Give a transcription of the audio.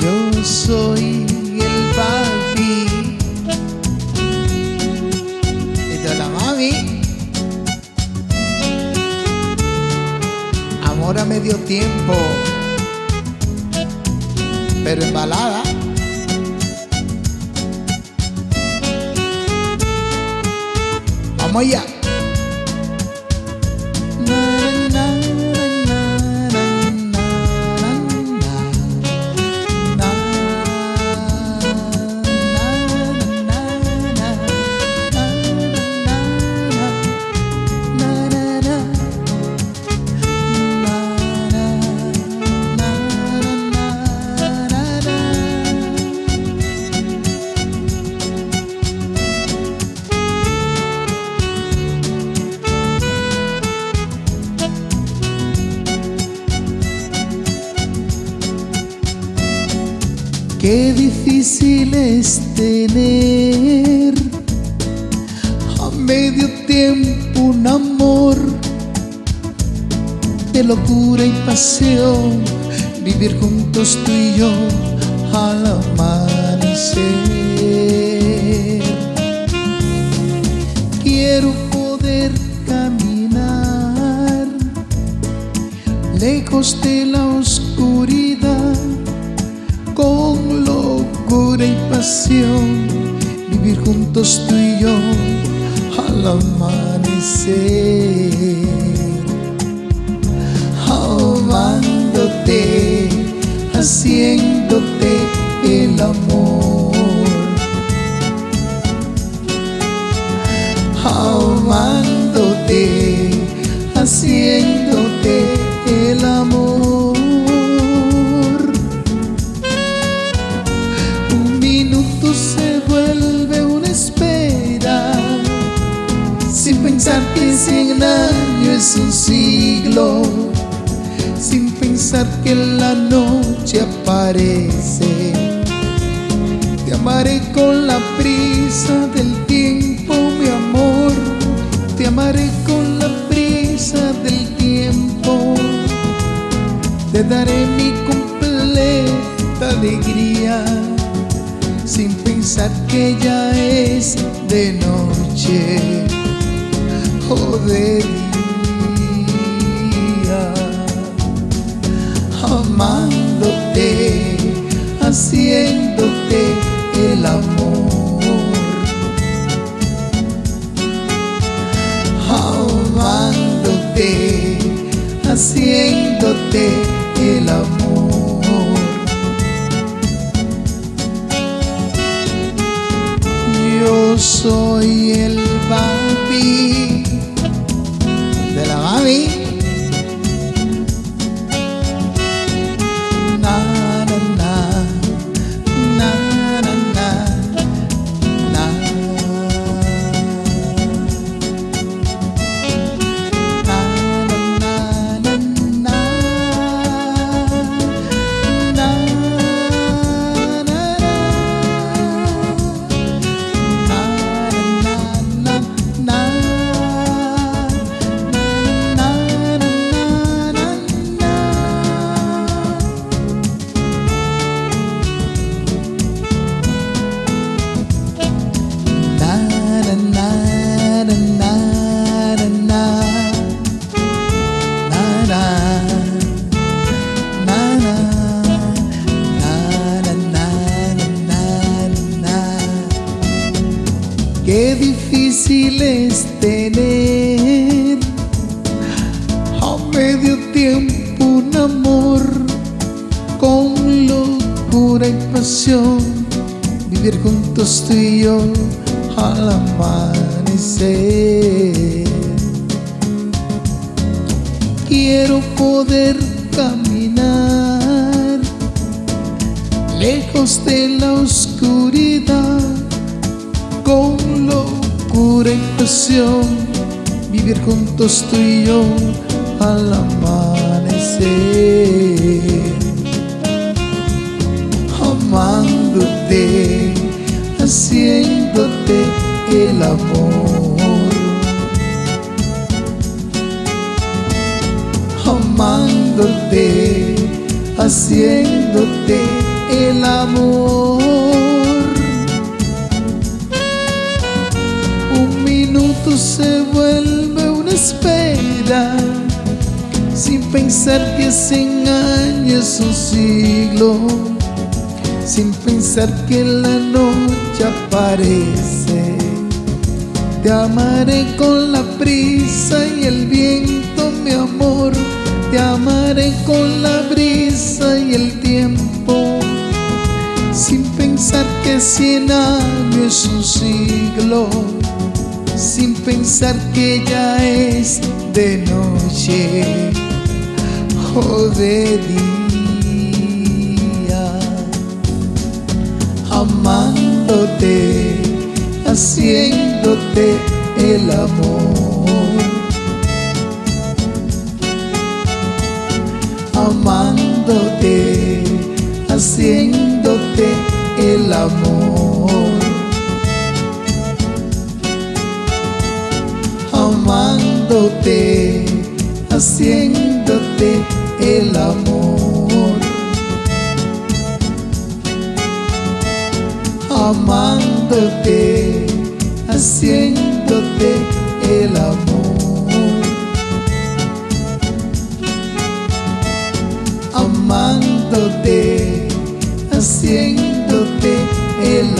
Yo soy el papi y de la mami. Amor a medio tiempo, pero embalada. Vamos allá. Qué difícil es tener a medio tiempo un amor de locura y pasión, vivir juntos tú y yo al amanecer. Quiero poder caminar lejos de vivir juntos tú y yo al amanecer, amándote, cien años es un siglo Sin pensar que la noche aparece. Te amaré con la prisa del tiempo, mi amor. Te amaré con la prisa del tiempo. Te daré mi completa alegría sin pensar que ya es de noche de día, amándote, haciéndote el amor, amándote, haciéndote el amor. Yo soy el papi difícil tener. A medio tiempo un amor con locura y pasión, vivir juntos tú y yo al amanecer. Quiero poder caminar lejos de la oscuridad locura y vivir juntos tú y yo al amanecer, amándote, haciéndote el amor, amándote, haciéndote el amor. Se vuelve una espera, sin pensar que cien años es un siglo, sin pensar que la noche aparece. Te amaré con la prisa y el viento, mi amor. Te amaré con la brisa y el tiempo. Sin pensar que cien años es un siglo. Sin pensar que ya es de noche o de día. Amándote haciéndote el amor. Amándote, haciéndote el amor. Amándote, haciéndote el amor. amándote, haciéndote el amor. Amándote, haciéndote el.